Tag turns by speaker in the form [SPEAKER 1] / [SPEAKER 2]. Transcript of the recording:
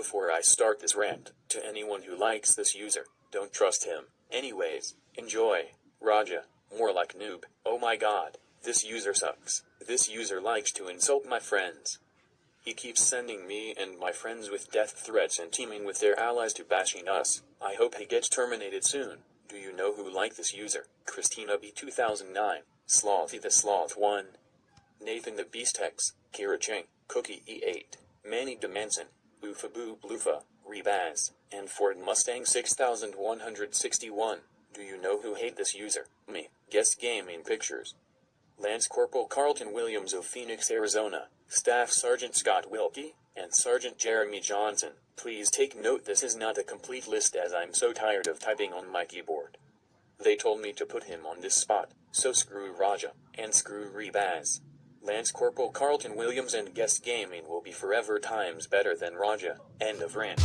[SPEAKER 1] before I start this rant, to anyone who likes this user, don't trust him. Anyways, enjoy. Raja, more like noob. Oh my god, this user sucks. This user likes to insult my friends. He keeps sending me and my friends with death threats and teaming with their allies to bashing us. I hope he gets terminated soon. Do you know who liked this user? Christina B2009, Slothy the Sloth 1, Nathan the Beast X, Kira Ching, Cookie E8, Manny Dimension, Boofaboo Bloofa, Rebaz, and Ford Mustang 6161. Do you know who hate this user? Me. Guess Gaming Pictures. Lance Corporal Carlton Williams of Phoenix, Arizona, Staff Sergeant Scott Wilkie, and Sergeant Jeremy Johnson. Please take note this is not a complete list as I'm so tired of typing on my keyboard. They told me to put him on this spot, so screw Raja, and screw Rebaz. Lance Corporal Carlton Williams and Guest Gaming will be forever times better than Raja. End of rant.